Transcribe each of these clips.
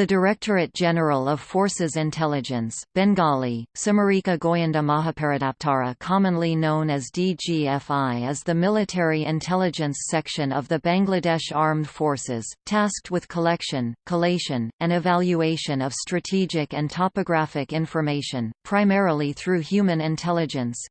The Directorate General of Forces Intelligence, Bengali, Samarika Goyanda Mahaparadaptara commonly known as DGFI is the military intelligence section of the Bangladesh Armed Forces, tasked with collection, collation, and evaluation of strategic and topographic information, primarily through human intelligence.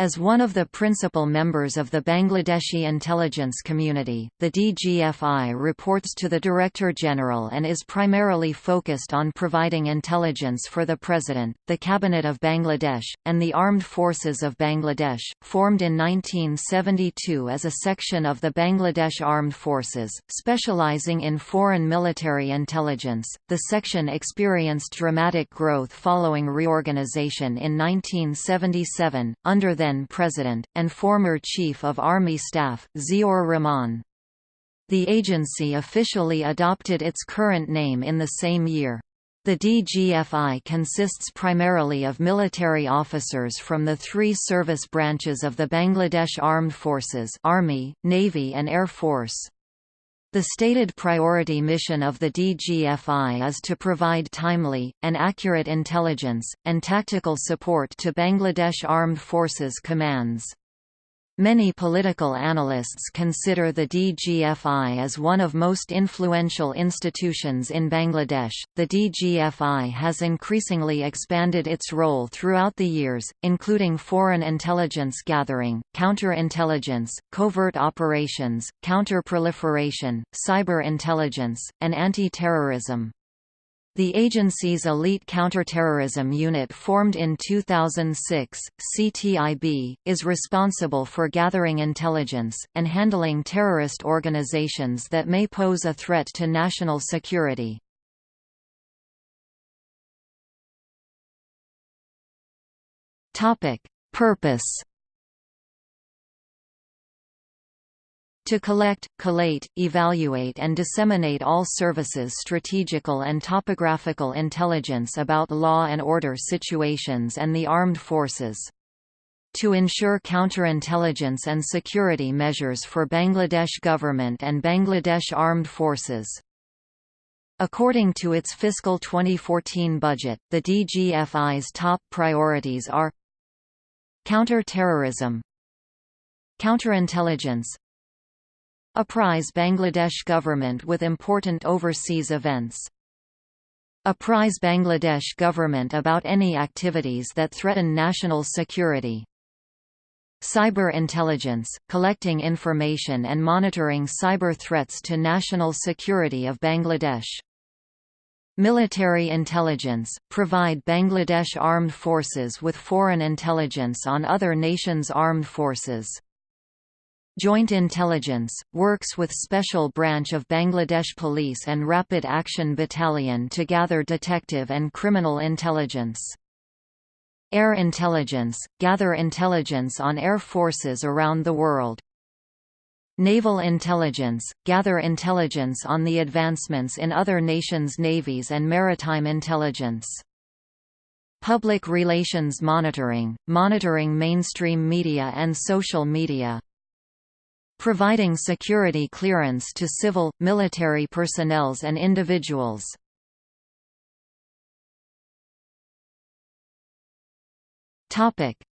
As one of the principal members of the Bangladeshi intelligence community, the DGFI reports to the Director General and is primarily focused on providing intelligence for the President, the Cabinet of Bangladesh, and the Armed Forces of Bangladesh. Formed in 1972 as a section of the Bangladesh Armed Forces, specializing in foreign military intelligence, the section experienced dramatic growth following reorganization in 1977, under the then-President, and former Chief of Army Staff, Ziaur Rahman. The agency officially adopted its current name in the same year. The DGFI consists primarily of military officers from the three service branches of the Bangladesh Armed Forces Army, Navy and Air Force. The stated priority mission of the DGFI is to provide timely, and accurate intelligence, and tactical support to Bangladesh Armed Forces commands. Many political analysts consider the DGFI as one of most influential institutions in Bangladesh. The DGFI has increasingly expanded its role throughout the years, including foreign intelligence gathering, counterintelligence, covert operations, counter-proliferation, cyber intelligence, and anti-terrorism. The agency's elite counterterrorism unit formed in 2006, CTIB, is responsible for gathering intelligence, and handling terrorist organizations that may pose a threat to national security. Purpose To collect, collate, evaluate and disseminate all services strategical and topographical intelligence about law and order situations and the armed forces. To ensure counterintelligence and security measures for Bangladesh government and Bangladesh armed forces. According to its fiscal 2014 budget, the DGFI's top priorities are Counter-terrorism Counterintelligence Apprise Bangladesh government with important overseas events. Apprise Bangladesh government about any activities that threaten national security. Cyber intelligence, collecting information and monitoring cyber threats to national security of Bangladesh. Military intelligence, provide Bangladesh armed forces with foreign intelligence on other nations' armed forces. Joint Intelligence, works with Special Branch of Bangladesh Police and Rapid Action Battalion to gather detective and criminal intelligence. Air Intelligence, gather intelligence on air forces around the world. Naval Intelligence, gather intelligence on the advancements in other nations' navies and maritime intelligence. Public Relations Monitoring, monitoring mainstream media and social media providing security clearance to civil, military personnels and individuals.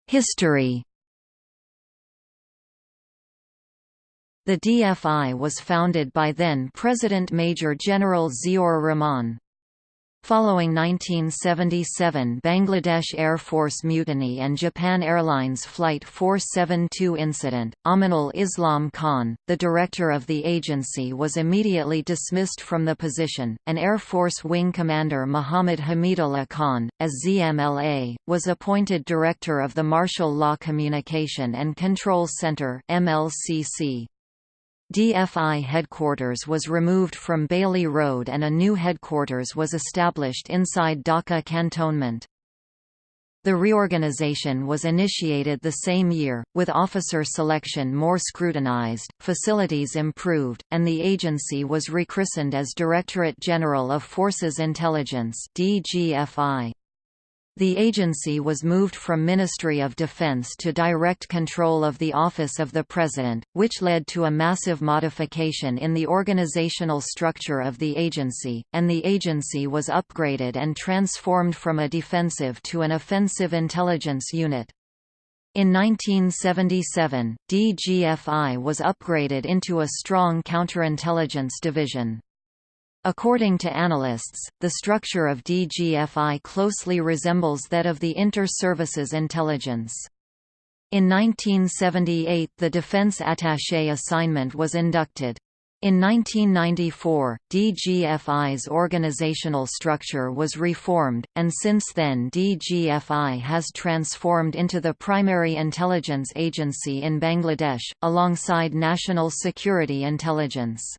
History The DFI was founded by then-President Major General Ziaur Rahman. Following 1977 Bangladesh Air Force mutiny and Japan Airlines Flight 472 incident, Aminul Islam Khan, the director of the agency was immediately dismissed from the position, and Air Force Wing Commander Muhammad Hamidullah Khan, as ZMLA, was appointed director of the Martial Law Communication and Control Center MLCC. DFI headquarters was removed from Bailey Road and a new headquarters was established inside Dhaka cantonment. The reorganization was initiated the same year, with officer selection more scrutinized, facilities improved, and the agency was rechristened as Directorate General of Forces Intelligence DGFI. The agency was moved from Ministry of Defense to direct control of the Office of the President, which led to a massive modification in the organizational structure of the agency, and the agency was upgraded and transformed from a defensive to an offensive intelligence unit. In 1977, DGFI was upgraded into a strong counterintelligence division. According to analysts, the structure of DGFI closely resembles that of the Inter-Services Intelligence. In 1978 the Defense Attaché assignment was inducted. In 1994, DGFI's organizational structure was reformed, and since then DGFI has transformed into the primary intelligence agency in Bangladesh, alongside National Security Intelligence.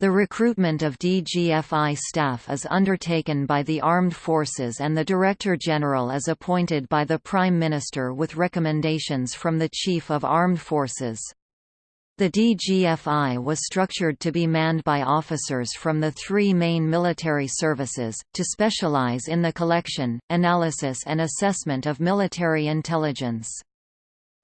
The recruitment of DGFI staff is undertaken by the Armed Forces and the Director General is appointed by the Prime Minister with recommendations from the Chief of Armed Forces. The DGFI was structured to be manned by officers from the three main military services, to specialize in the collection, analysis and assessment of military intelligence.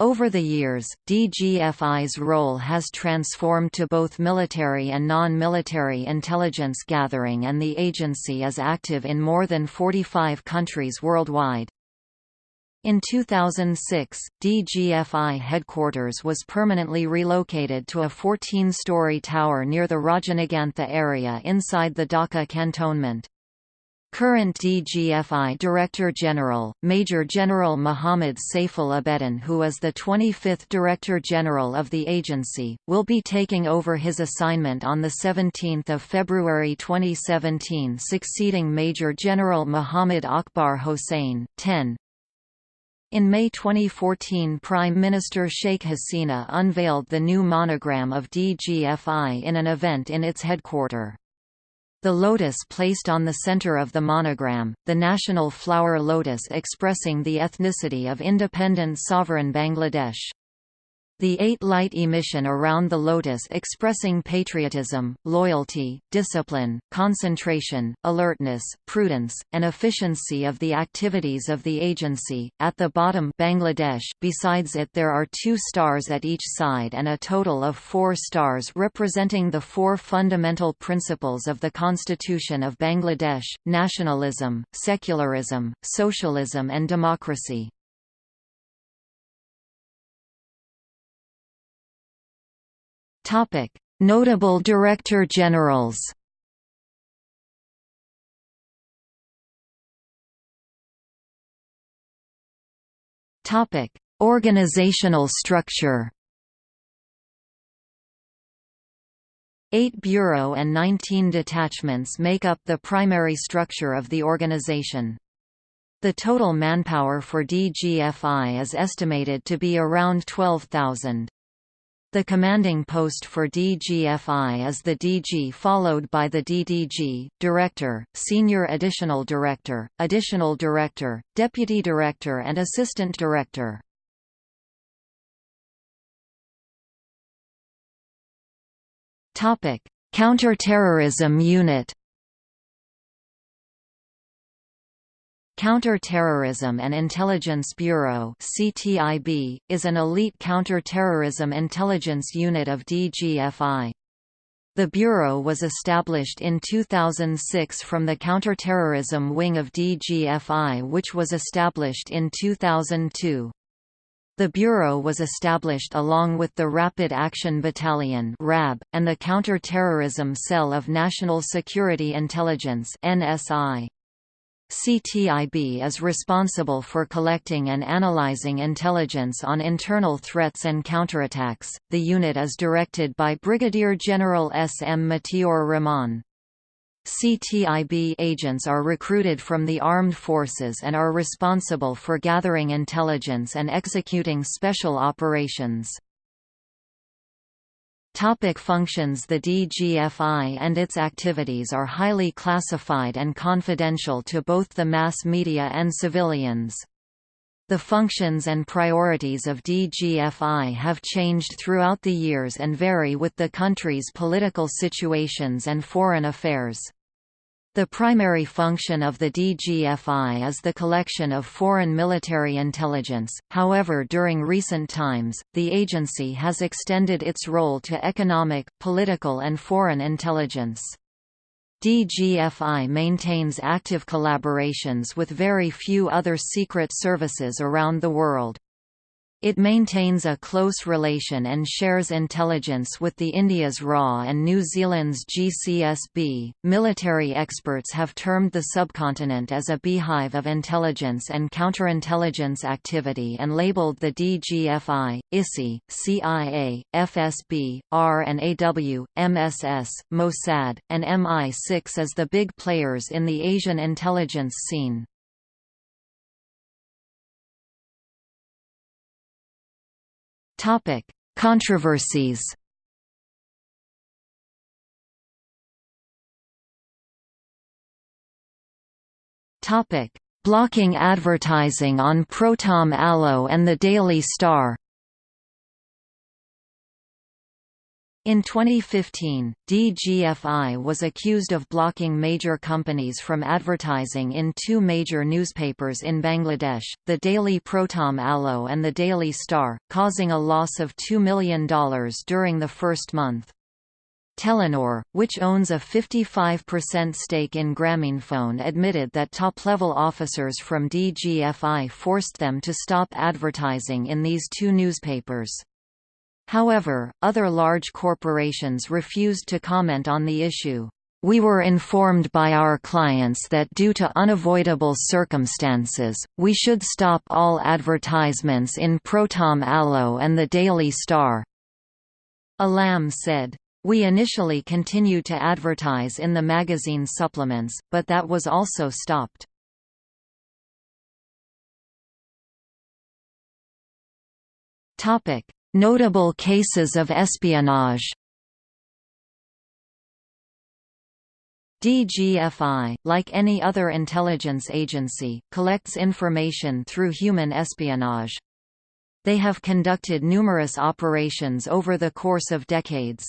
Over the years, DGFI's role has transformed to both military and non-military intelligence gathering and the agency is active in more than 45 countries worldwide. In 2006, DGFI headquarters was permanently relocated to a 14-story tower near the Rajanagantha area inside the Dhaka cantonment. Current DGFI Director General, Major General Muhammad Saiful Abedin who is the 25th Director General of the agency, will be taking over his assignment on 17 February 2017 succeeding Major General Muhammad Akbar Hossain, 10. In May 2014 Prime Minister Sheikh Hasina unveiled the new monogram of DGFI in an event in its headquarter. The lotus placed on the center of the monogram, the national flower lotus expressing the ethnicity of independent sovereign Bangladesh. The eight light emission around the lotus expressing patriotism, loyalty, discipline, concentration, alertness, prudence, and efficiency of the activities of the agency. At the bottom Bangladesh besides it there are two stars at each side and a total of four stars representing the four fundamental principles of the Constitution of Bangladesh, nationalism, secularism, socialism and democracy. Notable Director Generals. Topic: Organizational structure. Eight bureau and 19 detachments make up the primary structure of the organization. The total manpower for DGFI is estimated to be around 12,000. The commanding post for DGFI is the DG followed by the DDG, Director, Senior Additional Director, Additional Director, Deputy Director and Assistant Director. Counter-terrorism unit Counter-Terrorism and Intelligence Bureau (CTIB) is an elite counter-terrorism intelligence unit of DGFI. The bureau was established in 2006 from the counterterrorism wing of DGFI which was established in 2002. The Bureau was established along with the Rapid Action Battalion (RAB) and the Counter-Terrorism Cell of National Security Intelligence (NSI). CTIB is responsible for collecting and analyzing intelligence on internal threats and counterattacks. The unit is directed by Brigadier General S. M. Matiur Rahman. CTIB agents are recruited from the armed forces and are responsible for gathering intelligence and executing special operations. Topic functions The DGFI and its activities are highly classified and confidential to both the mass media and civilians. The functions and priorities of DGFI have changed throughout the years and vary with the country's political situations and foreign affairs. The primary function of the DGFI is the collection of foreign military intelligence, however during recent times, the agency has extended its role to economic, political and foreign intelligence. DGFI maintains active collaborations with very few other secret services around the world. It maintains a close relation and shares intelligence with the India's RAW and New Zealand's GCSB. Military experts have termed the subcontinent as a beehive of intelligence and counterintelligence activity and labeled the DGFI, ISI, CIA, FSB, R and AW, MSS, Mossad, and MI6 as the big players in the Asian intelligence scene. Topic: Controversies. Topic: Blocking advertising on Prothom Alo and the Daily Star. In 2015, DGFI was accused of blocking major companies from advertising in two major newspapers in Bangladesh, the Daily Prothom Alo and the Daily Star, causing a loss of $2 million during the first month. Telenor, which owns a 55% stake in Grameenphone admitted that top-level officers from DGFI forced them to stop advertising in these two newspapers. However, other large corporations refused to comment on the issue. We were informed by our clients that due to unavoidable circumstances, we should stop all advertisements in Prothom Alo and the Daily Star. Alam said. We initially continued to advertise in the magazine supplements, but that was also stopped. Topic: Notable cases of espionage DGFI, like any other intelligence agency, collects information through human espionage. They have conducted numerous operations over the course of decades.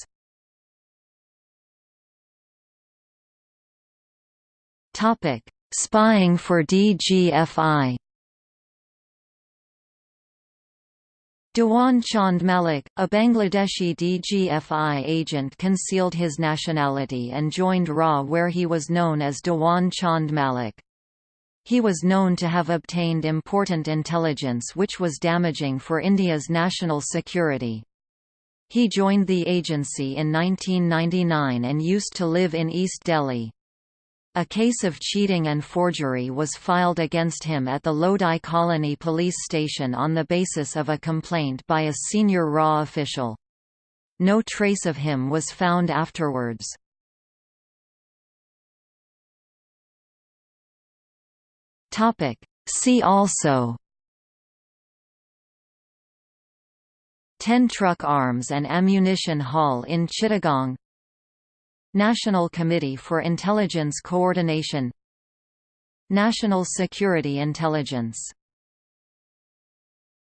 Spying for DGFI Dewan Chand Malik, a Bangladeshi DGFI agent concealed his nationality and joined RA where he was known as Dewan Chand Malik. He was known to have obtained important intelligence which was damaging for India's national security. He joined the agency in 1999 and used to live in East Delhi. A case of cheating and forgery was filed against him at the Lodi Colony Police Station on the basis of a complaint by a senior RAW official. No trace of him was found afterwards. See also Ten truck arms and ammunition haul in Chittagong National Committee for Intelligence Coordination National Security Intelligence